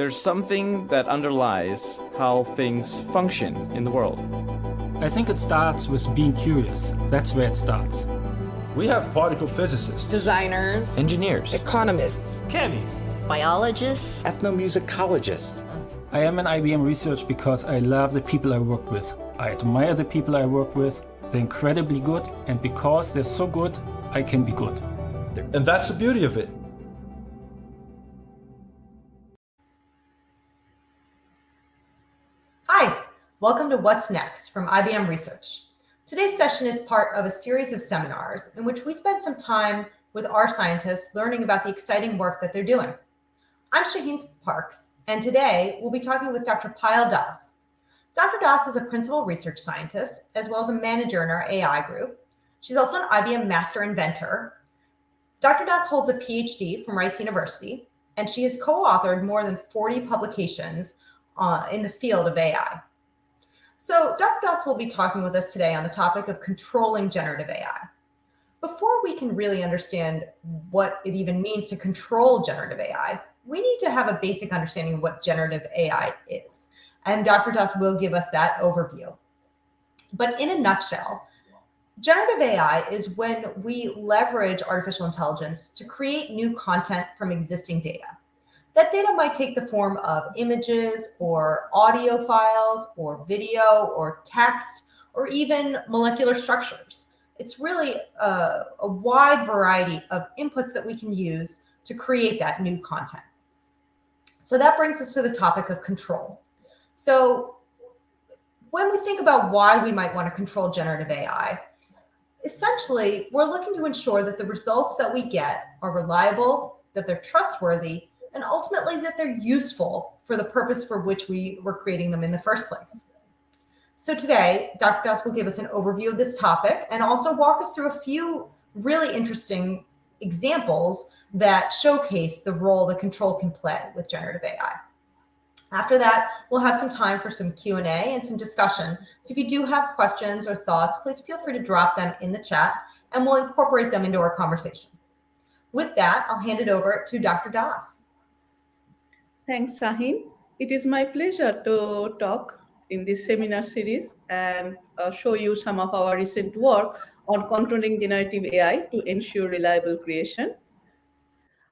there's something that underlies how things function in the world. I think it starts with being curious. That's where it starts. We have particle physicists, designers, engineers, economists, chemists, biologists, ethnomusicologists. I am in IBM Research because I love the people I work with. I admire the people I work with. They're incredibly good, and because they're so good, I can be good. And that's the beauty of it. Welcome to What's Next from IBM Research. Today's session is part of a series of seminars in which we spend some time with our scientists learning about the exciting work that they're doing. I'm Shaheen Parks, and today we'll be talking with Dr. Payal Das. Dr. Das is a principal research scientist as well as a manager in our AI group. She's also an IBM Master Inventor. Dr. Das holds a PhD from Rice University, and she has co-authored more than 40 publications uh, in the field of AI. So Dr. Das will be talking with us today on the topic of controlling generative AI. Before we can really understand what it even means to control generative AI, we need to have a basic understanding of what generative AI is. And Dr. Das will give us that overview. But in a nutshell, generative AI is when we leverage artificial intelligence to create new content from existing data. That data might take the form of images or audio files or video or text or even molecular structures. It's really a, a, wide variety of inputs that we can use to create that new content. So that brings us to the topic of control. So when we think about why we might want to control generative AI, essentially, we're looking to ensure that the results that we get are reliable, that they're trustworthy, and ultimately that they're useful for the purpose for which we were creating them in the first place. So today, Dr. Das will give us an overview of this topic and also walk us through a few really interesting examples that showcase the role that control can play with generative AI. After that, we'll have some time for some Q&A and some discussion. So if you do have questions or thoughts, please feel free to drop them in the chat and we'll incorporate them into our conversation. With that, I'll hand it over to Dr. Das. Thanks, Shaheen. It is my pleasure to talk in this seminar series and uh, show you some of our recent work on controlling generative AI to ensure reliable creation.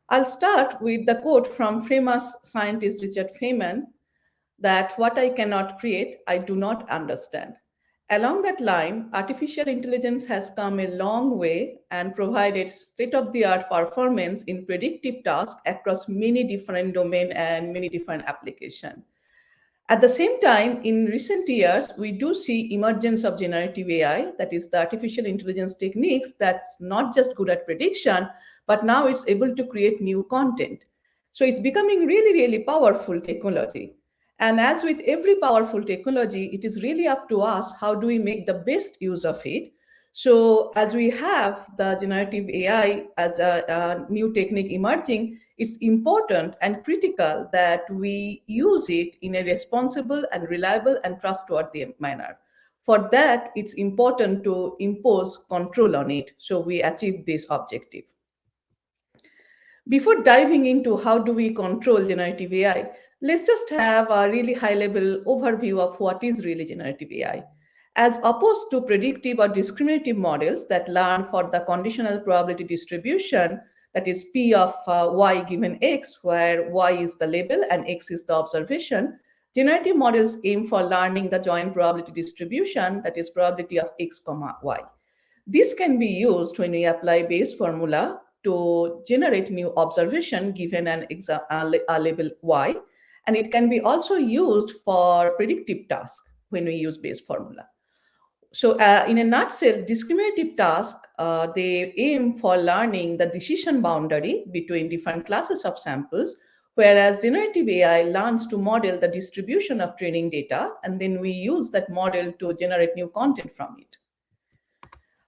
I'll start with the quote from famous scientist Richard Feynman that what I cannot create, I do not understand. Along that line, artificial intelligence has come a long way and provided state-of-the-art performance in predictive tasks across many different domains and many different applications. At the same time, in recent years, we do see emergence of generative AI, that is the artificial intelligence techniques that's not just good at prediction, but now it's able to create new content. So it's becoming really, really powerful technology. And as with every powerful technology, it is really up to us, how do we make the best use of it? So as we have the generative AI as a, a new technique emerging, it's important and critical that we use it in a responsible and reliable and trustworthy manner. For that, it's important to impose control on it so we achieve this objective. Before diving into how do we control generative AI, let's just have a really high level overview of what is really generative AI. As opposed to predictive or discriminative models that learn for the conditional probability distribution, that is P of uh, y given x, where y is the label and x is the observation, generative models aim for learning the joint probability distribution, that is probability of x comma y. This can be used when we apply Bayes formula to generate new observation given an a label y, and it can be also used for predictive tasks when we use Bayes formula. So uh, in a nutshell, discriminative tasks, uh, they aim for learning the decision boundary between different classes of samples, whereas generative AI learns to model the distribution of training data, and then we use that model to generate new content from it.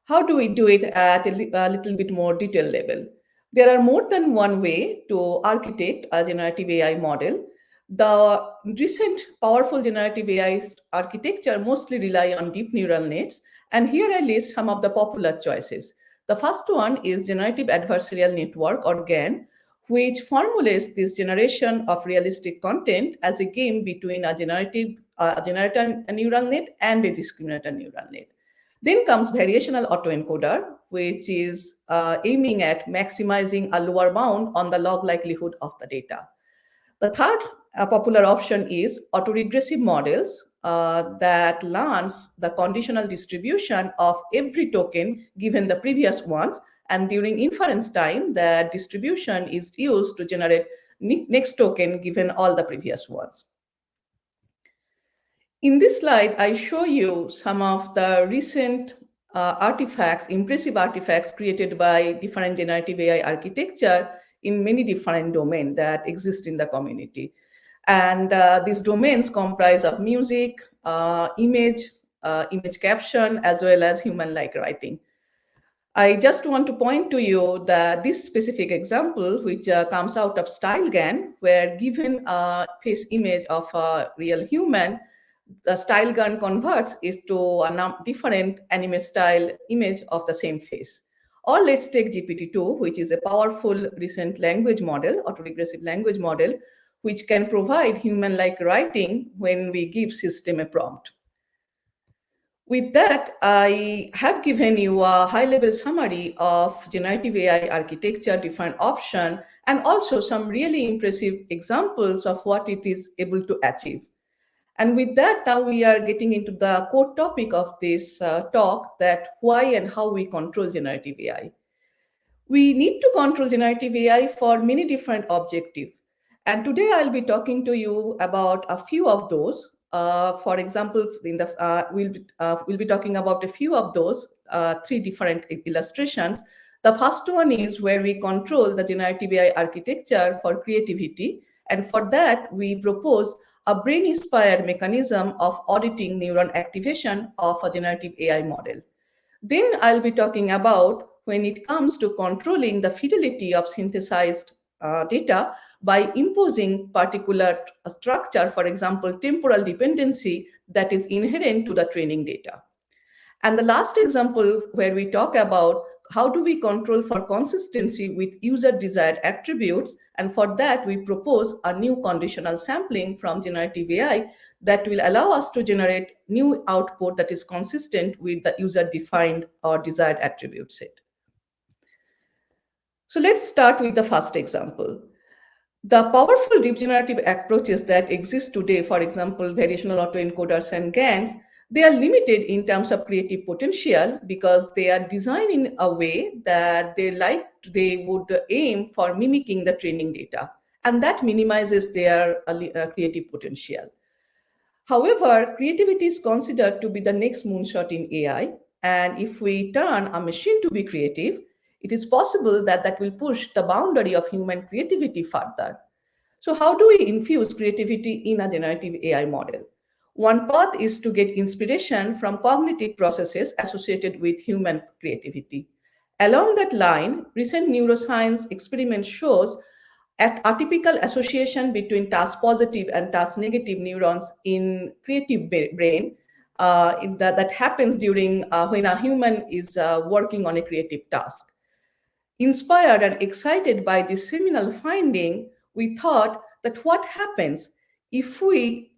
How do we do it at a, li a little bit more detailed level? There are more than one way to architect a generative AI model. The recent powerful generative AI architecture mostly rely on deep neural nets. And here I list some of the popular choices. The first one is generative adversarial network or GAN, which formulates this generation of realistic content as a game between a generative uh, generator neural net and a discriminator neural net. Then comes variational autoencoder, which is uh, aiming at maximizing a lower bound on the log likelihood of the data. The third uh, popular option is autoregressive models uh, that learns the conditional distribution of every token given the previous ones. And during inference time, the distribution is used to generate next token given all the previous ones. In this slide, I show you some of the recent uh, artifacts, impressive artifacts created by different generative AI architecture in many different domains that exist in the community. And uh, these domains comprise of music, uh, image, uh, image caption, as well as human-like writing. I just want to point to you that this specific example, which uh, comes out of StyleGAN, where given a face image of a real human, the StyleGAN converts is to a different anime style image of the same face. Or let's take GPT-2, which is a powerful recent language model, autoregressive language model, which can provide human-like writing when we give system a prompt. With that, I have given you a high-level summary of generative AI architecture, different option, and also some really impressive examples of what it is able to achieve. And with that, now we are getting into the core topic of this uh, talk that why and how we control generative AI. We need to control generative AI for many different objectives. And today I'll be talking to you about a few of those. Uh, for example, in the, uh, we'll, uh, we'll be talking about a few of those, uh, three different illustrations. The first one is where we control the generative AI architecture for creativity. And for that, we propose a brain-inspired mechanism of auditing neuron activation of a generative AI model. Then I'll be talking about when it comes to controlling the fidelity of synthesized uh, data by imposing particular structure, for example, temporal dependency that is inherent to the training data. And the last example where we talk about how do we control for consistency with user desired attributes? And for that, we propose a new conditional sampling from generative AI that will allow us to generate new output that is consistent with the user defined or desired attribute set. So let's start with the first example. The powerful deep generative approaches that exist today, for example, variational autoencoders and GANs, they are limited in terms of creative potential because they are designed in a way that they like they would aim for mimicking the training data and that minimizes their uh, uh, creative potential. However creativity is considered to be the next moonshot in ai and if we turn a machine to be creative it is possible that that will push the boundary of human creativity further so how do we infuse creativity in a generative ai model one path is to get inspiration from cognitive processes associated with human creativity. Along that line, recent neuroscience experiment shows at atypical association between task positive and task negative neurons in creative brain uh, that, that happens during uh, when a human is uh, working on a creative task. Inspired and excited by this seminal finding, we thought that what happens if we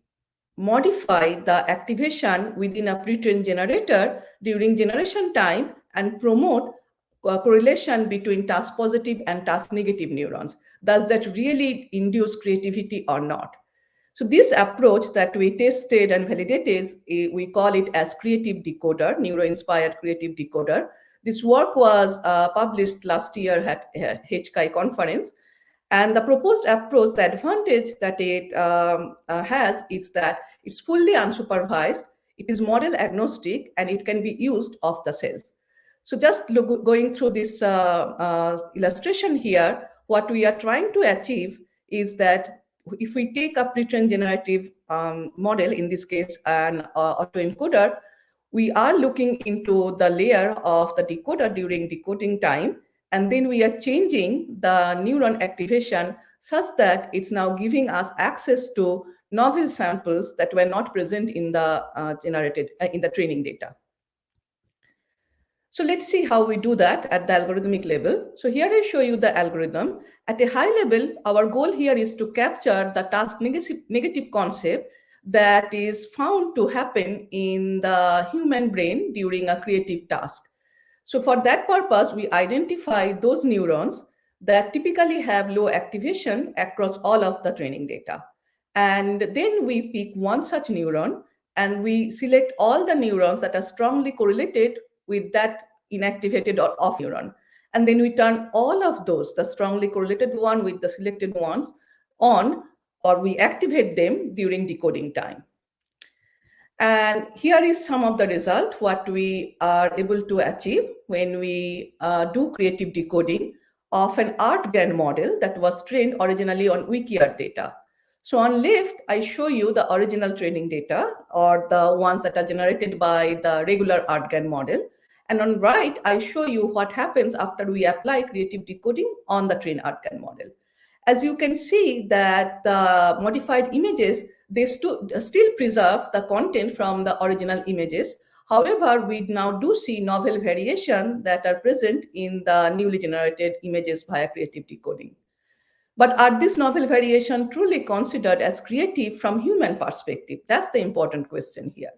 modify the activation within a pre-trained generator during generation time and promote correlation between task positive and task negative neurons. Does that really induce creativity or not? So this approach that we tested and validated, eh, we call it as creative decoder, neuro-inspired creative decoder. This work was uh, published last year at uh, HCAI conference. And the proposed approach, the advantage that it um, uh, has is that it's fully unsupervised, it is model agnostic, and it can be used off the shelf. So just look, going through this uh, uh, illustration here, what we are trying to achieve is that if we take a pre-trained generative um, model, in this case, an uh, autoencoder, we are looking into the layer of the decoder during decoding time, and then we are changing the neuron activation such that it's now giving us access to novel samples that were not present in the uh, generated uh, in the training data. So let's see how we do that at the algorithmic level. So here I show you the algorithm. At a high level, our goal here is to capture the task negative, negative concept that is found to happen in the human brain during a creative task. So for that purpose, we identify those neurons that typically have low activation across all of the training data. And then we pick one such neuron and we select all the neurons that are strongly correlated with that inactivated or off neuron. And then we turn all of those, the strongly correlated one with the selected ones, on or we activate them during decoding time. And here is some of the result, what we are able to achieve when we uh, do creative decoding of an ArtGAN model that was trained originally on WikiArt data. So on left, I show you the original training data or the ones that are generated by the regular ArtGAN model. And on right, I show you what happens after we apply creative decoding on the trained ArtGAN model. As you can see that the modified images, they st still preserve the content from the original images. However, we now do see novel variation that are present in the newly generated images via creative decoding. But are these novel variation truly considered as creative from human perspective? That's the important question here.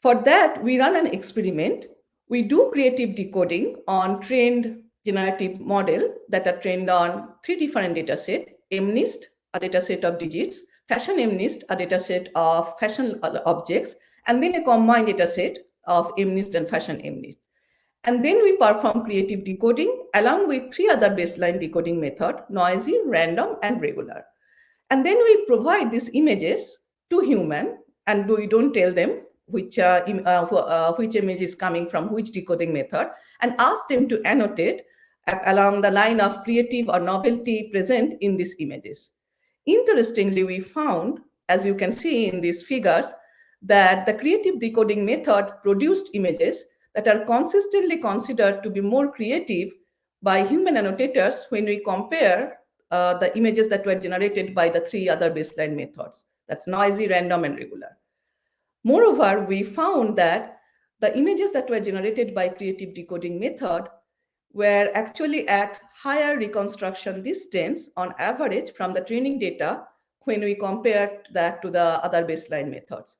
For that, we run an experiment. We do creative decoding on trained generative model that are trained on three different data set, MNIST, a data set of digits, fashion MNIST, a data set of fashion objects, and then a combined data set of MNIST and fashion MNIST. And then we perform creative decoding along with three other baseline decoding method, noisy, random, and regular. And then we provide these images to human and we don't tell them which, uh, uh, uh, which image is coming from which decoding method and ask them to annotate along the line of creative or novelty present in these images. Interestingly, we found, as you can see in these figures, that the creative decoding method produced images that are consistently considered to be more creative by human annotators when we compare uh, the images that were generated by the three other baseline methods. That's noisy, random, and regular. Moreover, we found that the images that were generated by creative decoding method were actually at higher reconstruction distance on average from the training data when we compared that to the other baseline methods.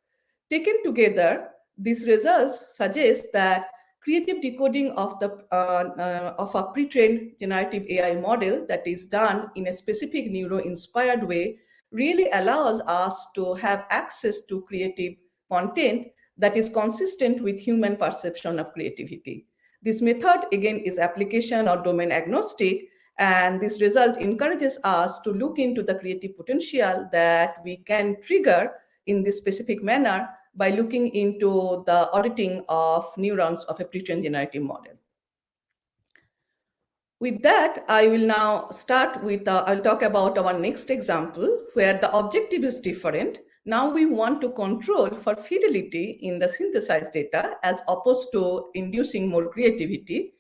Taken together, these results suggest that creative decoding of the uh, uh, of a pre-trained generative AI model that is done in a specific neuro-inspired way really allows us to have access to creative content that is consistent with human perception of creativity. This method, again, is application or domain agnostic, and this result encourages us to look into the creative potential that we can trigger in this specific manner by looking into the auditing of neurons of a pre-trained generative model. With that, I will now start with, uh, I'll talk about our next example where the objective is different. Now we want to control for fidelity in the synthesized data as opposed to inducing more creativity.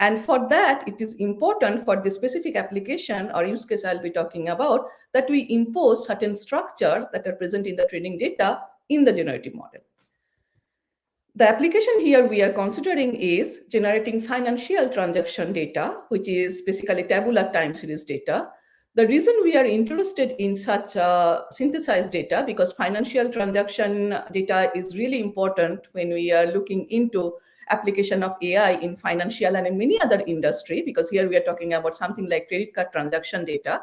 And for that, it is important for the specific application or use case I'll be talking about that we impose certain structure that are present in the training data in the generative model. The application here we are considering is generating financial transaction data, which is basically tabular time series data. The reason we are interested in such uh, synthesized data, because financial transaction data is really important when we are looking into application of AI in financial and in many other industry, because here we are talking about something like credit card transaction data.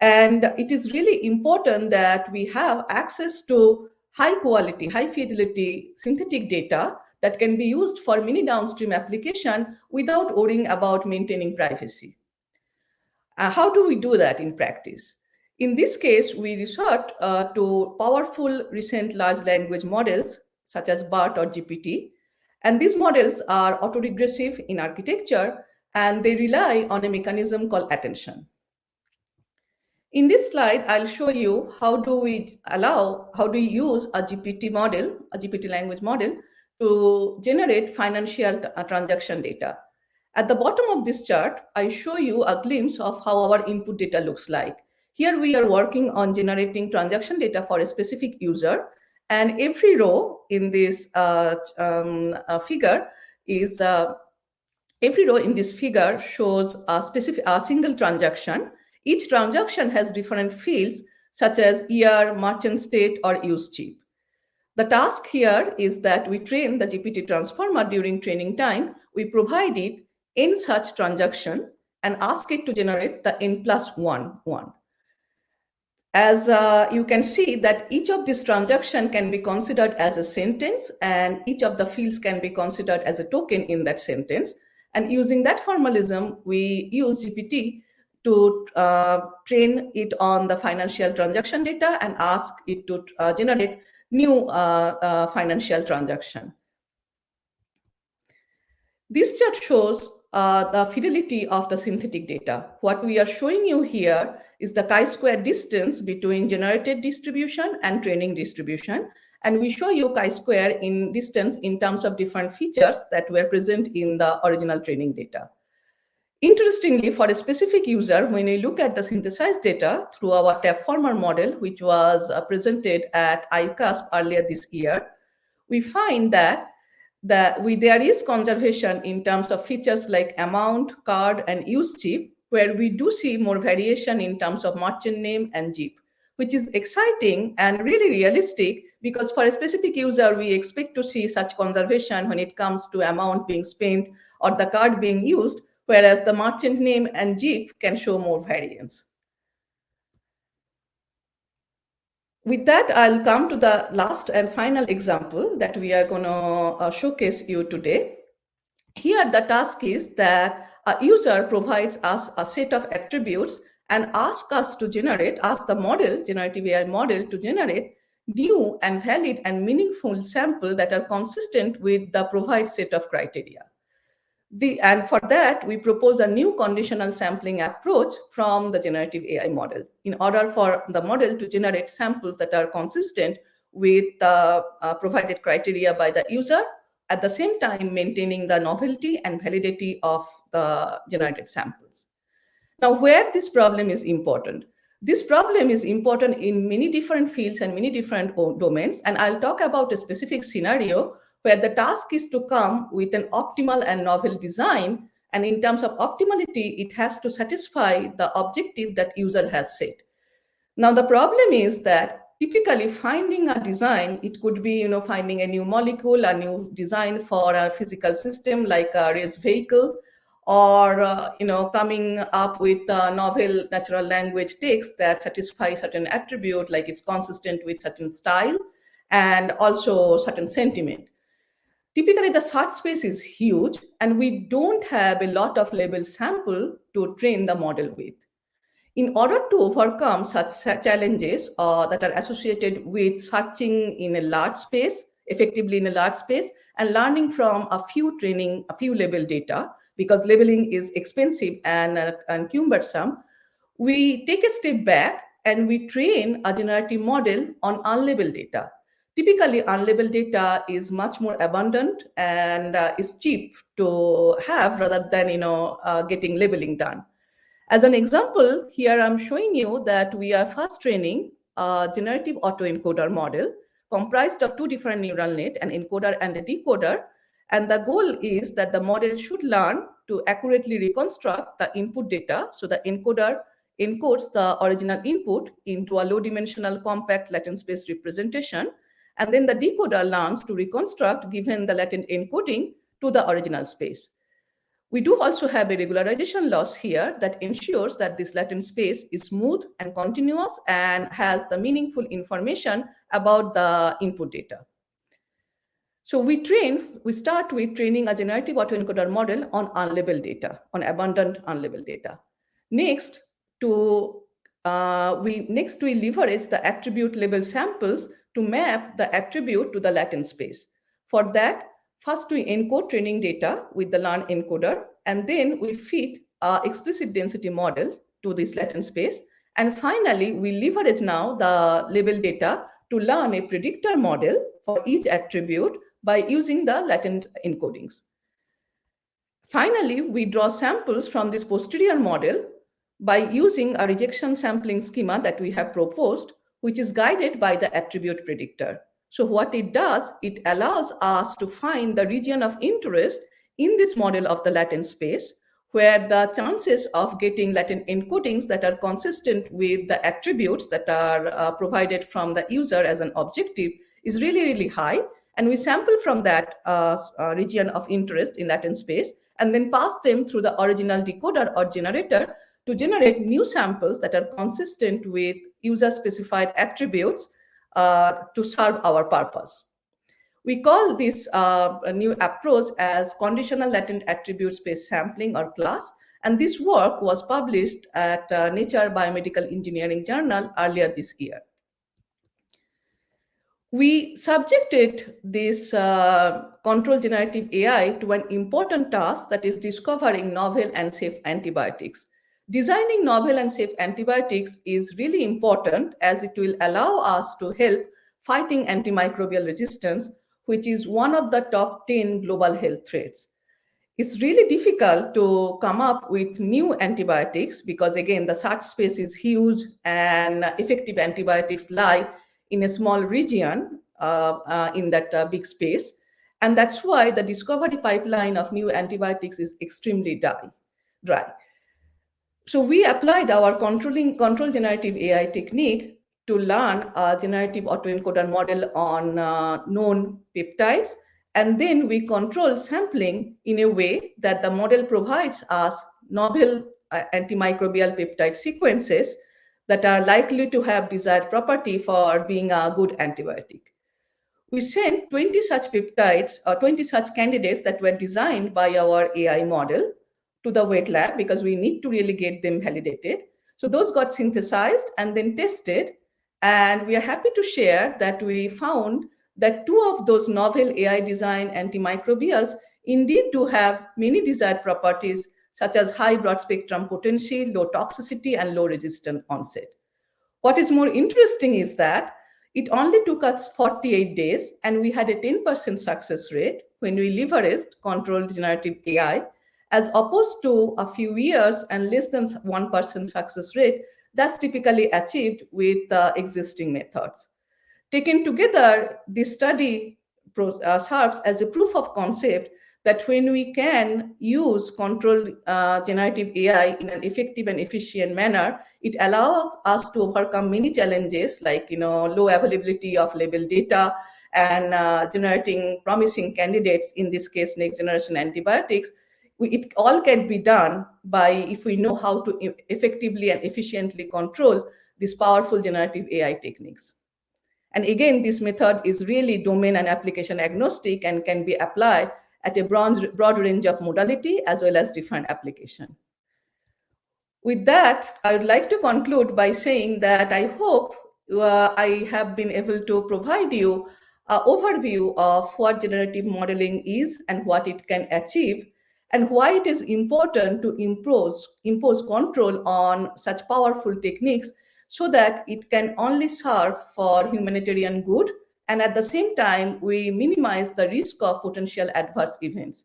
And it is really important that we have access to high quality, high fidelity synthetic data that can be used for many downstream application without worrying about maintaining privacy. Uh, how do we do that in practice? In this case, we resort uh, to powerful recent large language models such as BART or GPT. And these models are autoregressive in architecture and they rely on a mechanism called attention. In this slide, I'll show you how do we allow, how do we use a GPT model, a GPT language model to generate financial uh, transaction data. At the bottom of this chart, I show you a glimpse of how our input data looks like. Here we are working on generating transaction data for a specific user and every row in this uh, um, uh, figure is uh, every row in this figure shows a specific a single transaction. Each transaction has different fields such as year, merchant state, or use chip. The task here is that we train the GPT transformer during training time. We provide it in such transaction and ask it to generate the n plus one one. As uh, you can see that each of these transaction can be considered as a sentence and each of the fields can be considered as a token in that sentence. And using that formalism, we use GPT to uh, train it on the financial transaction data and ask it to uh, generate new uh, uh, financial transaction. This chart shows uh, the fidelity of the synthetic data. What we are showing you here is the chi-square distance between generated distribution and training distribution. And we show you chi-square in distance in terms of different features that were present in the original training data. Interestingly, for a specific user, when we look at the synthesized data through our Tabformer model, which was uh, presented at ICASP earlier this year, we find that that we, there is conservation in terms of features like amount, card, and use chip, where we do see more variation in terms of merchant name and JIP, which is exciting and really realistic because for a specific user, we expect to see such conservation when it comes to amount being spent or the card being used, whereas the merchant name and Jeep can show more variance. With that, I'll come to the last and final example that we are going to uh, showcase you today. Here, the task is that a user provides us a set of attributes and asks us to generate, ask the model, generative AI model to generate new and valid and meaningful sample that are consistent with the provide set of criteria. The, and for that, we propose a new conditional sampling approach from the generative AI model in order for the model to generate samples that are consistent with the uh, provided criteria by the user, at the same time maintaining the novelty and validity of the generated samples. Now, where this problem is important, this problem is important in many different fields and many different domains, and I'll talk about a specific scenario where the task is to come with an optimal and novel design. And in terms of optimality, it has to satisfy the objective that user has set. Now, the problem is that typically finding a design, it could be, you know, finding a new molecule, a new design for a physical system like a race vehicle, or, uh, you know, coming up with a novel natural language text that satisfies certain attribute, like it's consistent with certain style and also certain sentiment. Typically, the search space is huge, and we don't have a lot of label sample to train the model with. In order to overcome such challenges uh, that are associated with searching in a large space, effectively in a large space, and learning from a few training, a few label data, because labeling is expensive and, uh, and cumbersome, we take a step back and we train a generative model on unlabeled data. Typically, unlabeled data is much more abundant and uh, is cheap to have rather than you know uh, getting labeling done. As an example, here I'm showing you that we are first training a generative autoencoder model comprised of two different neural net, an encoder and a decoder. And the goal is that the model should learn to accurately reconstruct the input data. So the encoder encodes the original input into a low dimensional compact latent space representation and then the decoder learns to reconstruct given the latent encoding to the original space. We do also have a regularization loss here that ensures that this latent space is smooth and continuous and has the meaningful information about the input data. So we train, we start with training a generative autoencoder model on unlabeled data, on abundant unlabeled data. Next, to uh, we next we leverage the attribute label samples to map the attribute to the latent space. For that, first we encode training data with the learn encoder, and then we feed our explicit density model to this latent space. And finally, we leverage now the label data to learn a predictor model for each attribute by using the latent encodings. Finally, we draw samples from this posterior model by using a rejection sampling schema that we have proposed which is guided by the attribute predictor. So what it does, it allows us to find the region of interest in this model of the latent space, where the chances of getting latent encodings that are consistent with the attributes that are uh, provided from the user as an objective is really, really high. And we sample from that uh, uh, region of interest in latent space and then pass them through the original decoder or generator to generate new samples that are consistent with user-specified attributes uh, to serve our purpose. We call this uh, new approach as conditional latent attribute space sampling or CLASS. And this work was published at uh, Nature Biomedical Engineering Journal earlier this year. We subjected this uh, control generative AI to an important task that is discovering novel and safe antibiotics. Designing novel and safe antibiotics is really important as it will allow us to help fighting antimicrobial resistance which is one of the top 10 global health threats. It's really difficult to come up with new antibiotics because again, the search space is huge and effective antibiotics lie in a small region uh, uh, in that uh, big space. And that's why the discovery pipeline of new antibiotics is extremely dry. dry. So we applied our controlling control generative AI technique to learn a generative autoencoder model on uh, known peptides. And then we control sampling in a way that the model provides us novel uh, antimicrobial peptide sequences that are likely to have desired property for being a good antibiotic. We sent 20 such peptides or 20 such candidates that were designed by our AI model to the wet lab because we need to really get them validated. So those got synthesized and then tested and we are happy to share that we found that two of those novel AI design antimicrobials indeed do have many desired properties such as high broad spectrum potency, low toxicity, and low resistant onset. What is more interesting is that it only took us 48 days and we had a 10% success rate when we leveraged controlled generative AI as opposed to a few years and less than 1% success rate that's typically achieved with uh, existing methods. Taken together, this study uh, serves as a proof of concept that when we can use controlled uh, generative AI in an effective and efficient manner, it allows us to overcome many challenges like you know low availability of label data and uh, generating promising candidates, in this case, next generation antibiotics, it all can be done by if we know how to effectively and efficiently control these powerful generative AI techniques. And again, this method is really domain and application agnostic and can be applied at a broad, broad range of modality as well as different application. With that, I would like to conclude by saying that I hope uh, I have been able to provide you an overview of what generative modeling is and what it can achieve and why it is important to impose, impose control on such powerful techniques so that it can only serve for humanitarian good and at the same time we minimize the risk of potential adverse events.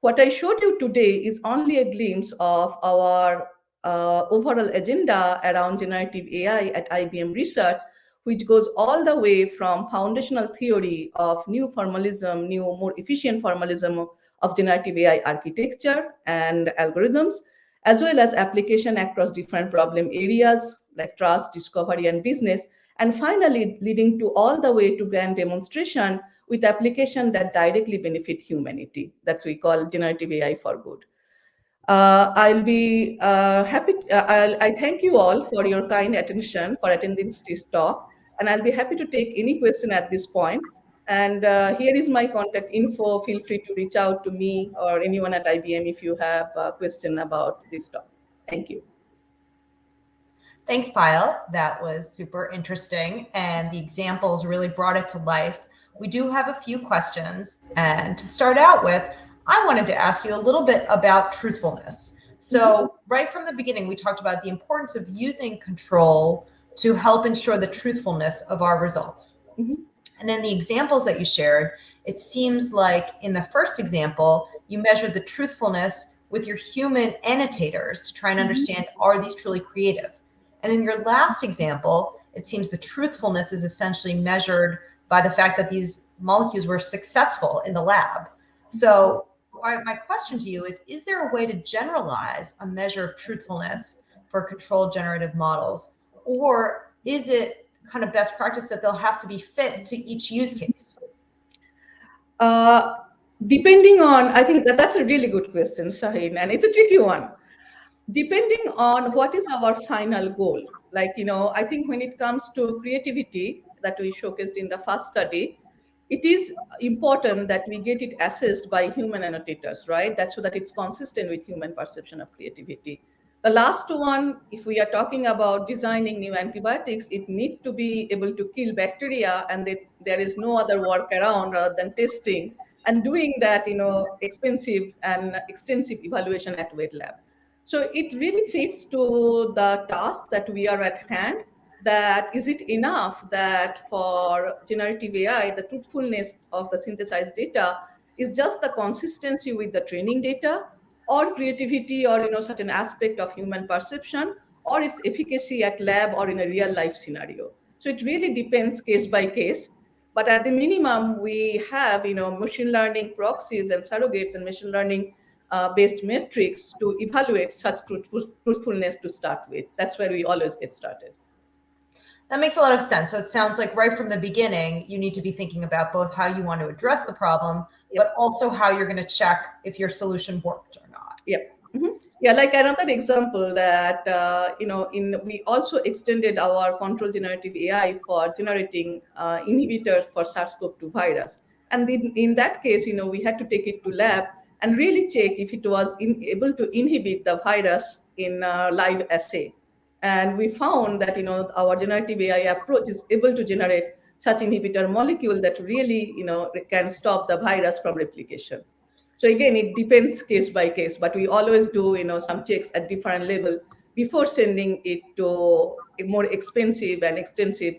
What I showed you today is only a glimpse of our uh, overall agenda around generative AI at IBM Research, which goes all the way from foundational theory of new formalism, new, more efficient formalism of generative AI architecture and algorithms, as well as application across different problem areas like trust, discovery, and business, and finally leading to all the way to grand demonstration with application that directly benefit humanity. That's we call generative AI for good. Uh, I'll be uh, happy, uh, I'll, I thank you all for your kind attention for attending this talk, and I'll be happy to take any question at this point. And uh, here is my contact info. Feel free to reach out to me or anyone at IBM if you have a question about this topic. Thank you. Thanks, Payal. That was super interesting. And the examples really brought it to life. We do have a few questions. And to start out with, I wanted to ask you a little bit about truthfulness. So mm -hmm. right from the beginning, we talked about the importance of using control to help ensure the truthfulness of our results. Mm -hmm. And in the examples that you shared, it seems like in the first example, you measured the truthfulness with your human annotators to try and mm-hmm. understand, mm -hmm. are these truly creative? And in your last example, it seems the truthfulness is essentially measured by the fact that these molecules were successful in the lab. So my question to you is, is there a way to generalize a measure of truthfulness for controlled generative models? Or is it kind of best practice that they'll have to be fit to each use case? Uh, depending on, I think that that's a really good question, Shaheen, and it's a tricky one. Depending on what is our final goal, like, you know, I think when it comes to creativity that we showcased in the first study, it is important that we get it assessed by human annotators, right? That's so that it's consistent with human perception of creativity. The last one, if we are talking about designing new antibiotics, it need to be able to kill bacteria and they, there is no other workaround rather than testing and doing that, you know, expensive and extensive evaluation at wet lab. So it really fits to the task that we are at hand that is it enough that for generative AI, the truthfulness of the synthesized data is just the consistency with the training data or creativity or you know certain aspect of human perception or its efficacy at lab or in a real life scenario. So it really depends case by case. But at the minimum, we have you know machine learning proxies and surrogates and machine learning uh, based metrics to evaluate such truthfulness to start with. That's where we always get started. That makes a lot of sense. So it sounds like right from the beginning, you need to be thinking about both how you want to address the problem, yep. but also how you're going to check if your solution worked. Yeah. Mm -hmm. Yeah, like another example that, uh, you know, in we also extended our control generative AI for generating uh, inhibitors for SARS-CoV-2 virus. And in, in that case, you know, we had to take it to lab and really check if it was in, able to inhibit the virus in uh, live assay. And we found that you know our generative AI approach is able to generate such inhibitor molecule that really you know can stop the virus from replication. So again, it depends case by case, but we always do you know some checks at different level before sending it to a more expensive and extensive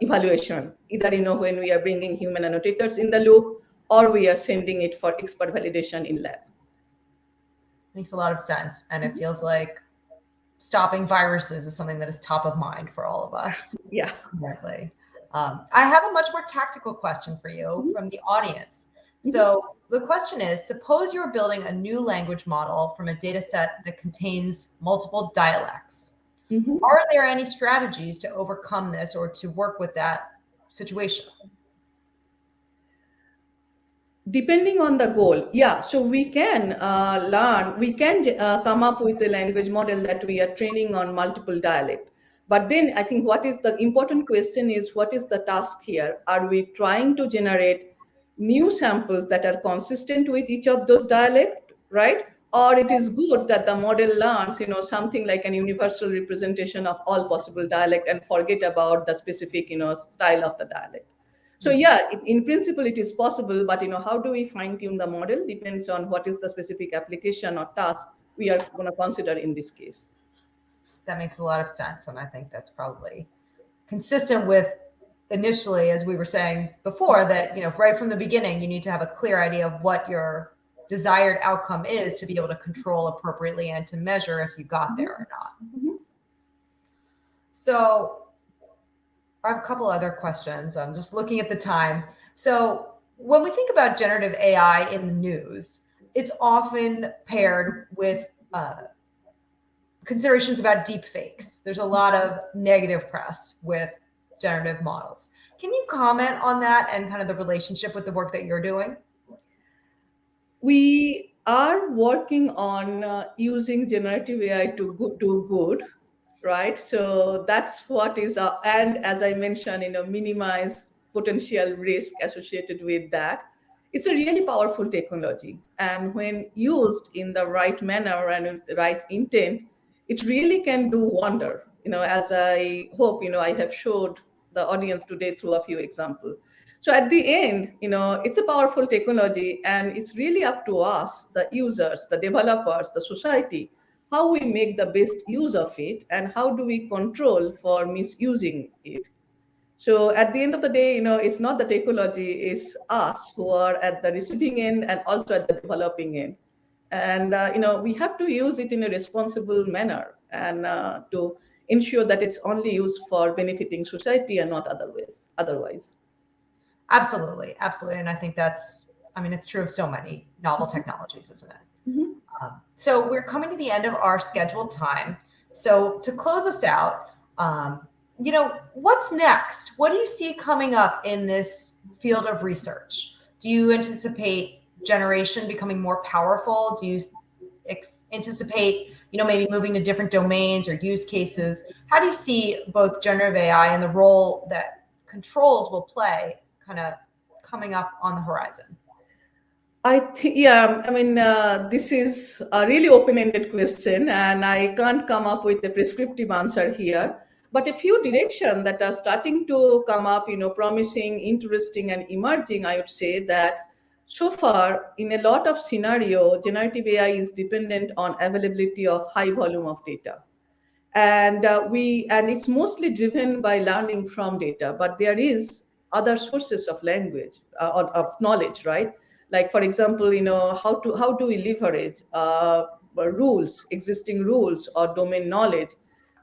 evaluation. Either you know when we are bringing human annotators in the loop, or we are sending it for expert validation in lab. Makes a lot of sense, and it mm-hmm. feels like stopping viruses is something that is top of mind for all of us. Yeah. Exactly. Um, I have a much more tactical question for you mm -hmm. from the audience. Mm-hmm. So the question is, suppose you're building a new language model from a data set that contains multiple dialects. Mm -hmm. Are there any strategies to overcome this or to work with that situation? depending on the goal yeah so we can uh, learn we can uh, come up with a language model that we are training on multiple dialect but then i think what is the important question is what is the task here are we trying to generate new samples that are consistent with each of those dialect right or it is good that the model learns you know something like an universal representation of all possible dialect and forget about the specific you know style of the dialect so mm-hmm. yeah, in principle, it is possible, but you know, how do we fine tune the model depends on what is the specific application or task we are going to consider in this case. That makes a lot of sense. And I think that's probably consistent with initially, as we were saying before, that, you know, right from the beginning, you need to have a clear idea of what your desired outcome is to be able to control appropriately and to measure if you got there or not. Mm -hmm. So I have a couple other questions. I'm just looking at the time. So when we think about generative AI in the news, it's often paired with uh, considerations about deep fakes. There's a lot of negative press with generative models. Can you comment on that and kind of the relationship with the work that you're doing? We are working on uh, using generative AI to go, do good right? So that's what is, our, and as I mentioned, you know, minimize potential risk associated with that. It's a really powerful technology. And when used in the right manner and with the right intent, it really can do wonder, you know, as I hope, you know, I have showed the audience today through a few examples. So at the end, you know, it's a powerful technology and it's really up to us, the users, the developers, the society, how we make the best use of it and how do we control for misusing it. So at the end of the day, you know, it's not the technology, it's us who are at the receiving end and also at the developing end. And, uh, you know, we have to use it in a responsible manner and uh, to ensure that it's only used for benefiting society and not otherwise. otherwise. Absolutely, absolutely. And I think that's I mean, it's true of so many novel technologies, isn't it? Mhm. Um, so we're coming to the end of our scheduled time. So to close us out, um, you know, what's next? What do you see coming up in this field of research? Do you anticipate generation becoming more powerful? Do you anticipate, you know, maybe moving to different domains or use cases? How do you see both generative AI and the role that controls will play kind of coming up on the horizon? I think, yeah, I mean, uh, this is a really open-ended question, and I can't come up with a prescriptive answer here. But a few directions that are starting to come up, you know, promising, interesting, and emerging, I would say that so far, in a lot of scenario, generative AI is dependent on availability of high volume of data. And uh, we, and it's mostly driven by learning from data, but there is other sources of language, uh, or of knowledge, right? like for example you know how to how do we leverage uh, rules existing rules or domain knowledge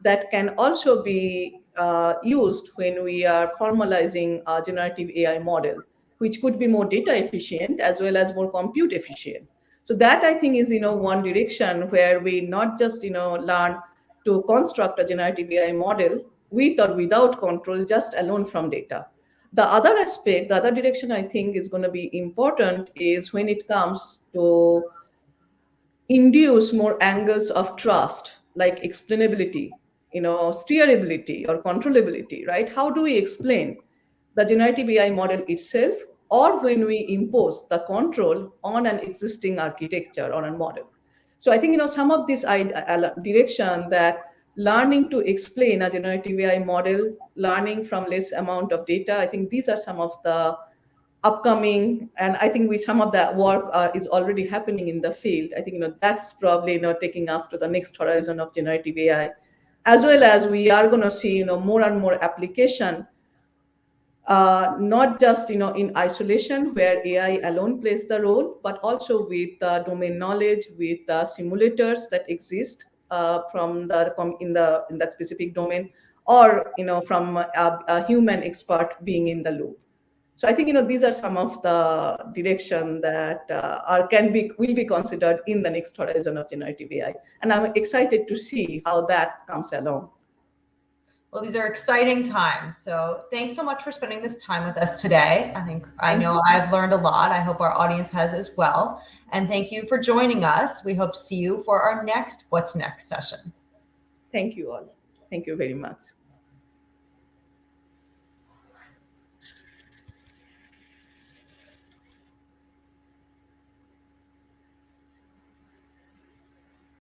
that can also be uh, used when we are formalizing a generative ai model which could be more data efficient as well as more compute efficient so that i think is you know one direction where we not just you know learn to construct a generative ai model with or without control just alone from data the other aspect, the other direction I think is going to be important is when it comes to induce more angles of trust, like explainability, you know, steerability or controllability, right? How do we explain the generative AI model itself or when we impose the control on an existing architecture or a model? So I think, you know, some of this direction that learning to explain a generative AI model, learning from less amount of data. I think these are some of the upcoming, and I think we some of that work uh, is already happening in the field. I think you know that's probably you know taking us to the next horizon of generative AI, as well as we are going to see you know more and more application. Uh, not just you know in isolation where AI alone plays the role, but also with uh, domain knowledge, with the simulators that exist uh, from the from in the in that specific domain or you know from a, a, human expert being in the loop. So i think you know these are some of the direction that uh, are can be will be considered in the next horizon of generative ai and i'm excited to see how that comes along well, these are exciting times. So thanks so much for spending this time with us today. I think I know I've learned a lot. I hope our audience has as well. And thank you for joining us. We hope to see you for our next What's Next session. Thank you all. Thank you very much.